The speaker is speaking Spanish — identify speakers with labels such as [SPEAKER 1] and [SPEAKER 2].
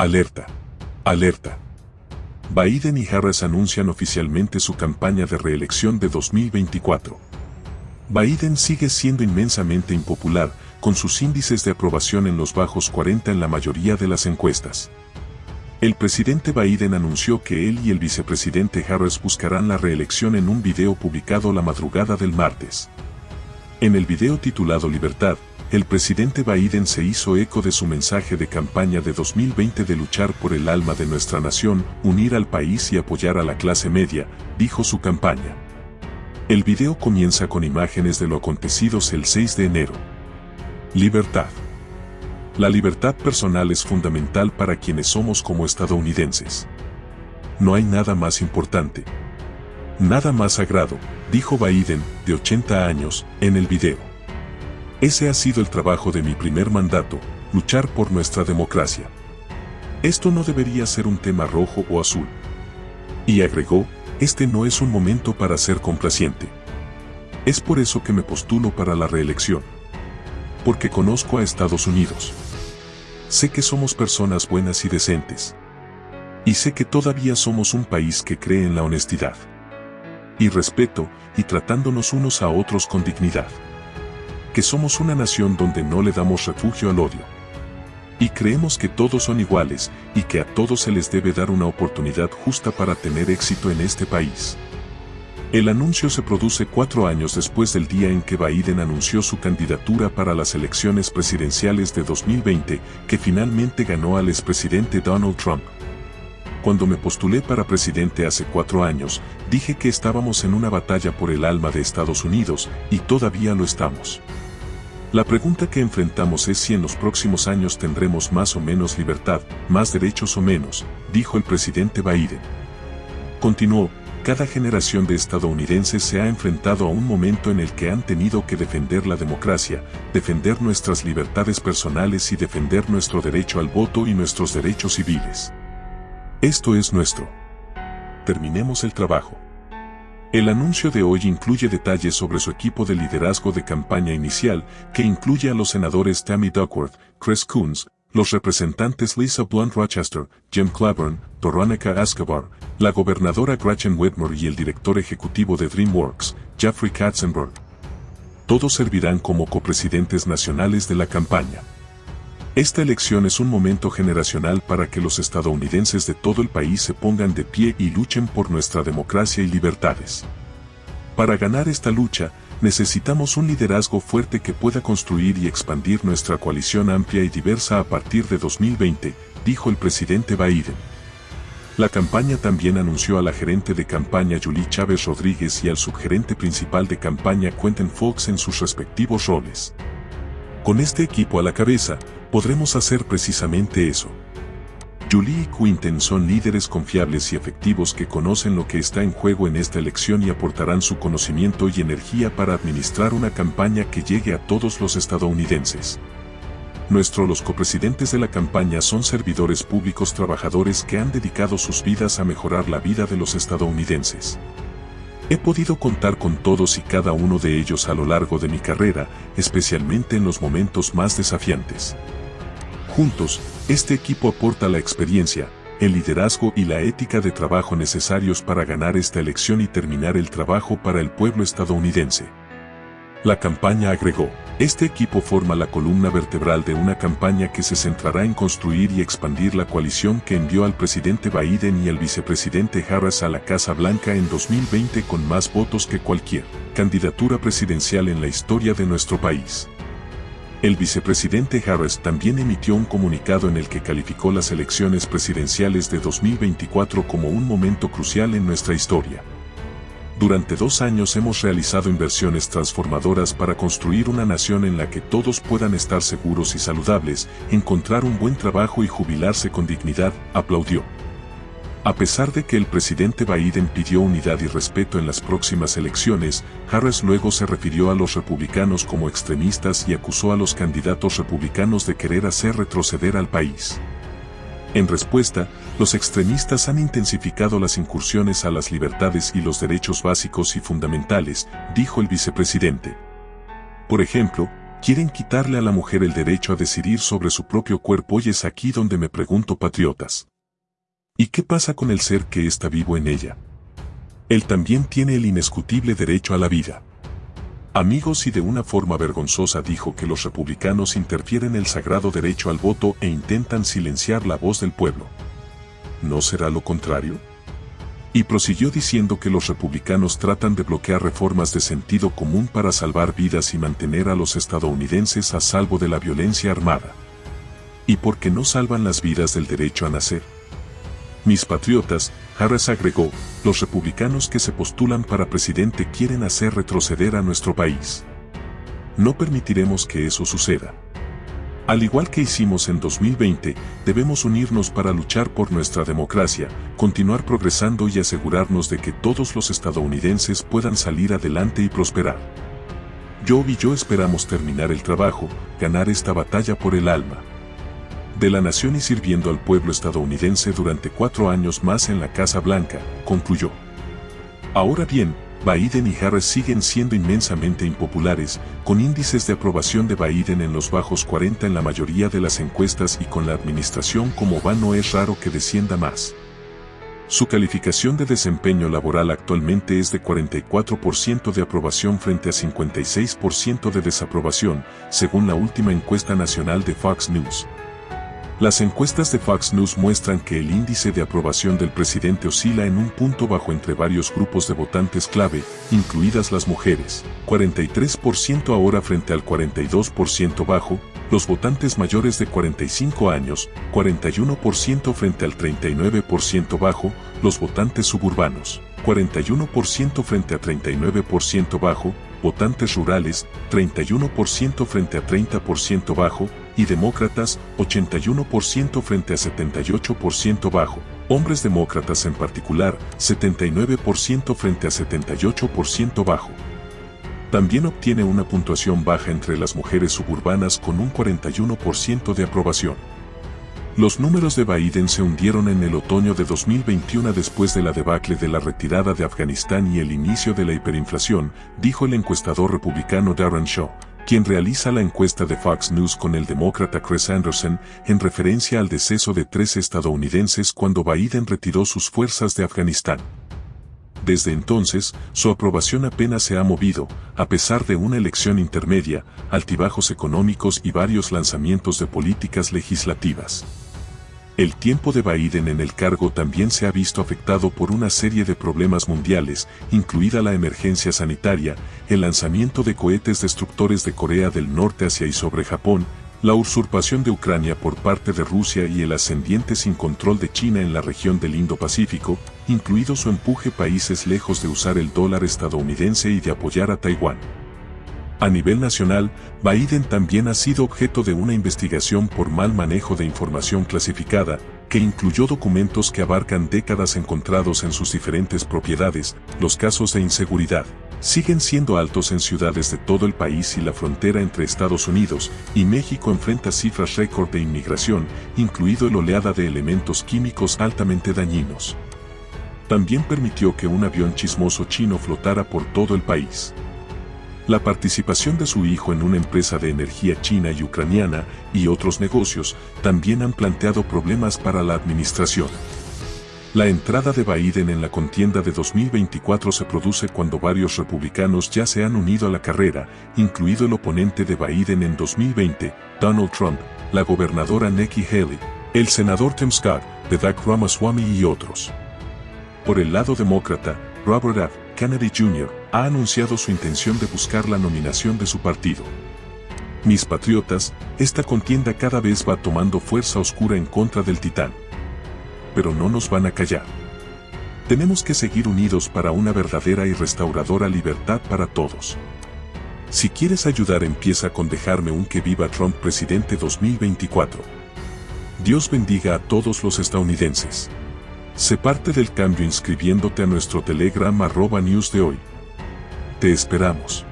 [SPEAKER 1] Alerta. Alerta. Biden y Harris anuncian oficialmente su campaña de reelección de 2024. Biden sigue siendo inmensamente impopular, con sus índices de aprobación en los bajos 40 en la mayoría de las encuestas. El presidente Biden anunció que él y el vicepresidente Harris buscarán la reelección en un video publicado la madrugada del martes. En el video titulado Libertad, el presidente Biden se hizo eco de su mensaje de campaña de 2020 de luchar por el alma de nuestra nación, unir al país y apoyar a la clase media, dijo su campaña. El video comienza con imágenes de lo acontecidos el 6 de enero. Libertad. La libertad personal es fundamental para quienes somos como estadounidenses. No hay nada más importante. Nada más sagrado, dijo Biden, de 80 años, en el video. Ese ha sido el trabajo de mi primer mandato, luchar por nuestra democracia. Esto no debería ser un tema rojo o azul. Y agregó, este no es un momento para ser complaciente. Es por eso que me postulo para la reelección. Porque conozco a Estados Unidos. Sé que somos personas buenas y decentes. Y sé que todavía somos un país que cree en la honestidad. Y respeto, y tratándonos unos a otros con dignidad que somos una nación donde no le damos refugio al odio. Y creemos que todos son iguales y que a todos se les debe dar una oportunidad justa para tener éxito en este país. El anuncio se produce cuatro años después del día en que Biden anunció su candidatura para las elecciones presidenciales de 2020, que finalmente ganó al expresidente Donald Trump. Cuando me postulé para presidente hace cuatro años, dije que estábamos en una batalla por el alma de Estados Unidos, y todavía lo estamos. La pregunta que enfrentamos es si en los próximos años tendremos más o menos libertad, más derechos o menos, dijo el presidente Biden. Continuó, cada generación de estadounidenses se ha enfrentado a un momento en el que han tenido que defender la democracia, defender nuestras libertades personales y defender nuestro derecho al voto y nuestros derechos civiles. Esto es nuestro. Terminemos el trabajo. El anuncio de hoy incluye detalles sobre su equipo de liderazgo de campaña inicial, que incluye a los senadores Tammy Duckworth, Chris Coons, los representantes Lisa Blunt Rochester, Jim Claiborne, Veronica Escobar, la gobernadora Gretchen Whitmore y el director ejecutivo de DreamWorks, Jeffrey Katzenberg. Todos servirán como copresidentes nacionales de la campaña. Esta elección es un momento generacional para que los estadounidenses de todo el país se pongan de pie y luchen por nuestra democracia y libertades. Para ganar esta lucha, necesitamos un liderazgo fuerte que pueda construir y expandir nuestra coalición amplia y diversa a partir de 2020, dijo el presidente Biden. La campaña también anunció a la gerente de campaña Julie Chávez Rodríguez y al subgerente principal de campaña Quentin Fox en sus respectivos roles. Con este equipo a la cabeza, podremos hacer precisamente eso. Julie y Quinten son líderes confiables y efectivos que conocen lo que está en juego en esta elección y aportarán su conocimiento y energía para administrar una campaña que llegue a todos los estadounidenses. Nuestros los copresidentes de la campaña son servidores públicos trabajadores que han dedicado sus vidas a mejorar la vida de los estadounidenses. He podido contar con todos y cada uno de ellos a lo largo de mi carrera, especialmente en los momentos más desafiantes. Juntos, este equipo aporta la experiencia, el liderazgo y la ética de trabajo necesarios para ganar esta elección y terminar el trabajo para el pueblo estadounidense. La campaña agregó, este equipo forma la columna vertebral de una campaña que se centrará en construir y expandir la coalición que envió al presidente Biden y al vicepresidente Harris a la Casa Blanca en 2020 con más votos que cualquier candidatura presidencial en la historia de nuestro país. El vicepresidente Harris también emitió un comunicado en el que calificó las elecciones presidenciales de 2024 como un momento crucial en nuestra historia. Durante dos años hemos realizado inversiones transformadoras para construir una nación en la que todos puedan estar seguros y saludables, encontrar un buen trabajo y jubilarse con dignidad, aplaudió. A pesar de que el presidente Biden pidió unidad y respeto en las próximas elecciones, Harris luego se refirió a los republicanos como extremistas y acusó a los candidatos republicanos de querer hacer retroceder al país. En respuesta, los extremistas han intensificado las incursiones a las libertades y los derechos básicos y fundamentales, dijo el vicepresidente. Por ejemplo, Quieren quitarle a la mujer el derecho a decidir sobre su propio cuerpo y es aquí donde me pregunto patriotas. ¿Y qué pasa con el ser que está vivo en ella? Él también tiene el inescutible derecho a la vida. Amigos y de una forma vergonzosa dijo que los republicanos interfieren el sagrado derecho al voto e intentan silenciar la voz del pueblo. ¿No será lo contrario? Y prosiguió diciendo que los republicanos tratan de bloquear reformas de sentido común para salvar vidas y mantener a los estadounidenses a salvo de la violencia armada. ¿Y por qué no salvan las vidas del derecho a nacer? Mis patriotas, Harris agregó, los republicanos que se postulan para presidente quieren hacer retroceder a nuestro país. No permitiremos que eso suceda. Al igual que hicimos en 2020, debemos unirnos para luchar por nuestra democracia, continuar progresando y asegurarnos de que todos los estadounidenses puedan salir adelante y prosperar. Yo y yo esperamos terminar el trabajo, ganar esta batalla por el alma. De la nación y sirviendo al pueblo estadounidense durante cuatro años más en la Casa Blanca, concluyó. Ahora bien, Biden y Harris siguen siendo inmensamente impopulares, con índices de aprobación de Biden en los bajos 40 en la mayoría de las encuestas y con la administración como va no es raro que descienda más. Su calificación de desempeño laboral actualmente es de 44% de aprobación frente a 56% de desaprobación, según la última encuesta nacional de Fox News. Las encuestas de Fox News muestran que el índice de aprobación del presidente oscila en un punto bajo entre varios grupos de votantes clave, incluidas las mujeres, 43% ahora frente al 42% bajo, los votantes mayores de 45 años, 41% frente al 39% bajo, los votantes suburbanos, 41% frente a 39% bajo, votantes rurales, 31% frente a 30% bajo, y demócratas, 81% frente a 78% bajo. Hombres demócratas en particular, 79% frente a 78% bajo. También obtiene una puntuación baja entre las mujeres suburbanas con un 41% de aprobación. Los números de Biden se hundieron en el otoño de 2021 después de la debacle de la retirada de Afganistán y el inicio de la hiperinflación, dijo el encuestador republicano Darren Shaw, quien realiza la encuesta de Fox News con el demócrata Chris Anderson en referencia al deceso de tres estadounidenses cuando Biden retiró sus fuerzas de Afganistán. Desde entonces, su aprobación apenas se ha movido, a pesar de una elección intermedia, altibajos económicos y varios lanzamientos de políticas legislativas. El tiempo de Biden en el cargo también se ha visto afectado por una serie de problemas mundiales, incluida la emergencia sanitaria, el lanzamiento de cohetes destructores de Corea del Norte hacia y sobre Japón, la usurpación de Ucrania por parte de Rusia y el ascendiente sin control de China en la región del Indo-Pacífico, incluido su empuje países lejos de usar el dólar estadounidense y de apoyar a Taiwán. A nivel nacional, Biden también ha sido objeto de una investigación por mal manejo de información clasificada, que incluyó documentos que abarcan décadas encontrados en sus diferentes propiedades, los casos de inseguridad, siguen siendo altos en ciudades de todo el país y la frontera entre Estados Unidos y México enfrenta cifras récord de inmigración, incluido el oleada de elementos químicos altamente dañinos. También permitió que un avión chismoso chino flotara por todo el país. La participación de su hijo en una empresa de energía china y ucraniana y otros negocios también han planteado problemas para la administración. La entrada de Biden en la contienda de 2024 se produce cuando varios republicanos ya se han unido a la carrera, incluido el oponente de Biden en 2020, Donald Trump, la gobernadora Nikki Haley, el senador Tim Scott, de Doug Ramaswamy y otros. Por el lado demócrata, Robert F. Kennedy Jr. ha anunciado su intención de buscar la nominación de su partido. Mis patriotas, esta contienda cada vez va tomando fuerza oscura en contra del titán pero no nos van a callar. Tenemos que seguir unidos para una verdadera y restauradora libertad para todos. Si quieres ayudar empieza con dejarme un que viva Trump presidente 2024. Dios bendiga a todos los estadounidenses. Sé parte del cambio inscribiéndote a nuestro Telegram arroba news de hoy. Te esperamos.